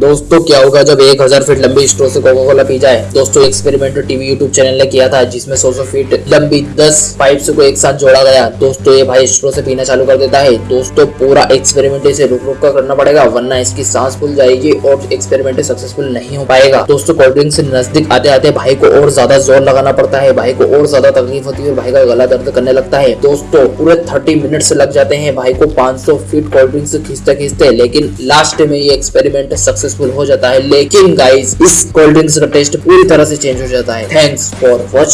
दोस्तों, क्या होगा जब एक हज़ार फीट लंबी स्ट्रो से कोका कोला पी जाए? दोस्तों एक्सपेरिमेंट टीवी यूट्यूब चैनल ने किया था, जिसमें सौ सौ फीट लंबी दस पाइप्स को एक साथ जोड़ा गया। दोस्तों, ये भाई स्ट्रो से पीना चालू कर देता है। दोस्तों, पूरा एक्सपेरिमेंट इसे रुक रुक कर करना पड़ेगा, वरना इसकी सांस फूल जाएगी और एक्सपेरिमेंट सक्सेसफुल नहीं हो पाएगा। दोस्तों कोल्ड ड्रिंक से नज़दीक आते आते भाई को और ज़्यादा ज़ोर लगाना पड़ता है। भाई को और ज़्यादा तकलीफ़ होती है और भाई का गला दर्द करने लगता है। दोस्तों, पूरे थर्टी मिनट लग जाते हैं भाई को 500 फीट कोल्ड ड्रिंक से खींचते खींचते लेकिन लास्ट में ये एक्सपेरिमेंट सक्सेसफुल हो जाता है, लेकिन गाइज़ इस कोल्ड ड्रिंक्स का टेस्ट पूरी तरह से चेंज हो जाता है। Thanks for watching